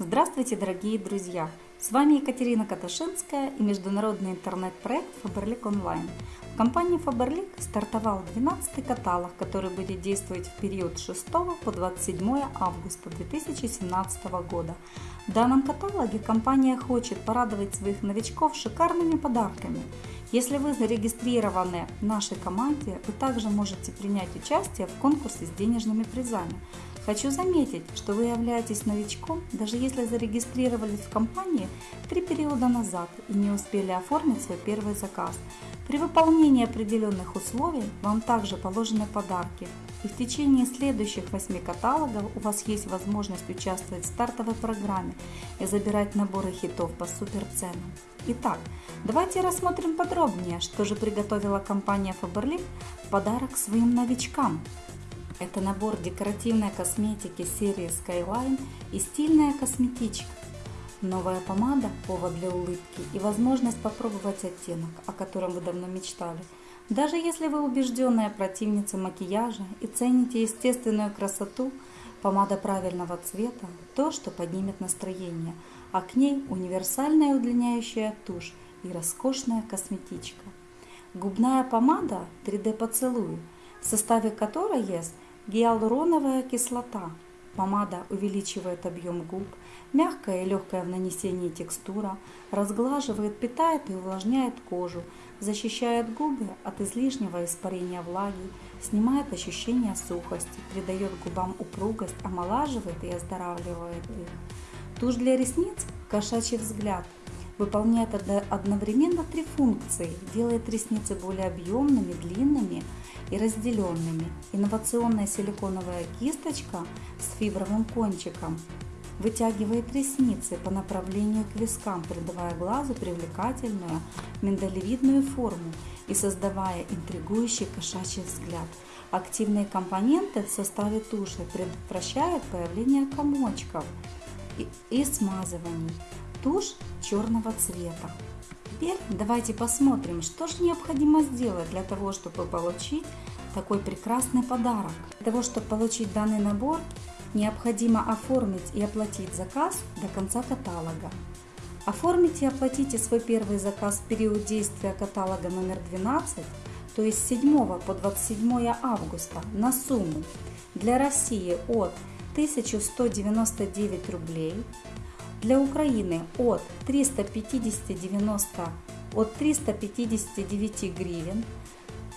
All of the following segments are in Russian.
Здравствуйте, дорогие друзья! С вами Екатерина Каташинская и международный интернет-проект Faberlic Online. В компании Faberlic стартовал 12 каталог, который будет действовать в период с 6 по 27 августа 2017 года. В данном каталоге компания хочет порадовать своих новичков шикарными подарками. Если вы зарегистрированы в нашей команде, вы также можете принять участие в конкурсе с денежными призами. Хочу заметить, что вы являетесь новичком, даже если зарегистрировались в компании три периода назад и не успели оформить свой первый заказ. При выполнении определенных условий вам также положены подарки. И в течение следующих 8 каталогов у вас есть возможность участвовать в стартовой программе и забирать наборы хитов по супер ценам. Итак, давайте рассмотрим подробнее, что же приготовила компания Faberlic в подарок своим новичкам. Это набор декоративной косметики серии Skyline и стильная косметичка. Новая помада – повод для улыбки и возможность попробовать оттенок, о котором вы давно мечтали. Даже если вы убежденная противница макияжа и цените естественную красоту, помада правильного цвета – то, что поднимет настроение, а к ней универсальная удлиняющая тушь и роскошная косметичка. Губная помада 3D поцелуй, в составе которой есть Гиалуроновая кислота. Помада увеличивает объем губ, мягкая и легкая в нанесении текстура, разглаживает, питает и увлажняет кожу, защищает губы от излишнего испарения влаги, снимает ощущение сухости, придает губам упругость, омолаживает и оздоравливает их. Тушь для ресниц – кошачий взгляд – выполняет одновременно три функции, делает ресницы более объемными, длинными и разделенными. Инновационная силиконовая кисточка с фибровым кончиком вытягивает ресницы по направлению к вискам, придавая глазу привлекательную миндалевидную форму и создавая интригующий кошачий взгляд. Активные компоненты в составе туши предотвращают появление комочков и, смазываний тушь черного цвета. Теперь давайте посмотрим, что же необходимо сделать для того, чтобы получить такой прекрасный подарок. Для того, чтобы получить данный набор, необходимо оформить и оплатить заказ до конца каталога. Оформите и оплатите свой первый заказ в период действия каталога номер 12, то есть с 7 по 27 августа на сумму для России от 1199 рублей, для Украины от 350 от 359 гривен,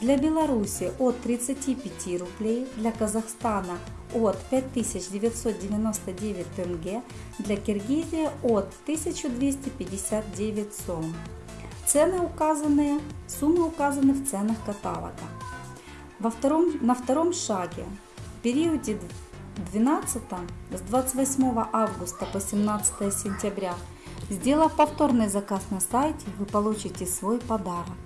для Беларуси от 35 рублей, для Казахстана от 5999 тенге, для Киргизии от 1259 сом. Цены указанные, суммы указаны в ценах каталога. Во втором, на втором шаге в периоде 12 с 28 августа по 17 сентября, сделав повторный заказ на сайте, вы получите свой подарок.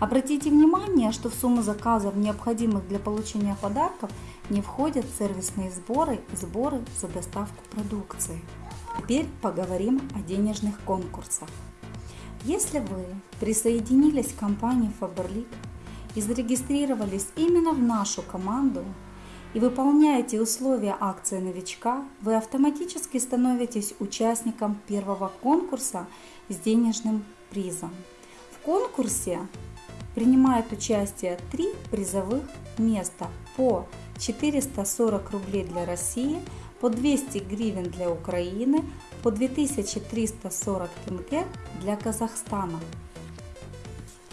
Обратите внимание, что в сумму заказов, необходимых для получения подарков, не входят сервисные сборы и сборы за доставку продукции. Теперь поговорим о денежных конкурсах. Если вы присоединились к компании Faberlic и зарегистрировались именно в нашу команду, и выполняете условия акции новичка, вы автоматически становитесь участником первого конкурса с денежным призом. В конкурсе принимает участие три призовых места по 440 рублей для России, по 200 гривен для Украины, по 2340 тенге для Казахстана.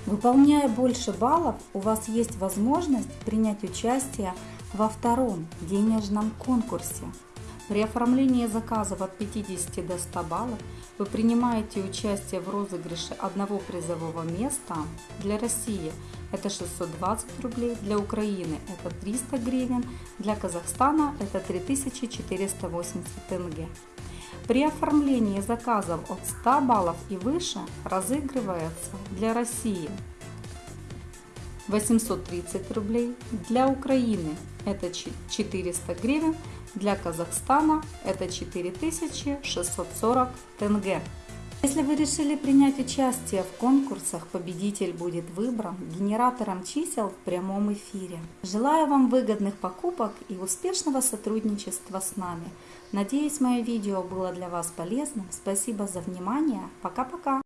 Выполняя больше баллов, у вас есть возможность принять участие во втором денежном конкурсе. При оформлении заказов от 50 до 100 баллов вы принимаете участие в розыгрыше одного призового места. Для России это 620 рублей, для Украины это 300 гривен, для Казахстана это 3480 тенге. При оформлении заказов от 100 баллов и выше разыгрывается для России 830 рублей, для Украины это 400 гривен, для Казахстана это 4640 тенге. Если вы решили принять участие в конкурсах, победитель будет выбран генератором чисел в прямом эфире. Желаю вам выгодных покупок и успешного сотрудничества с нами. Надеюсь, мое видео было для вас полезным. Спасибо за внимание. Пока-пока.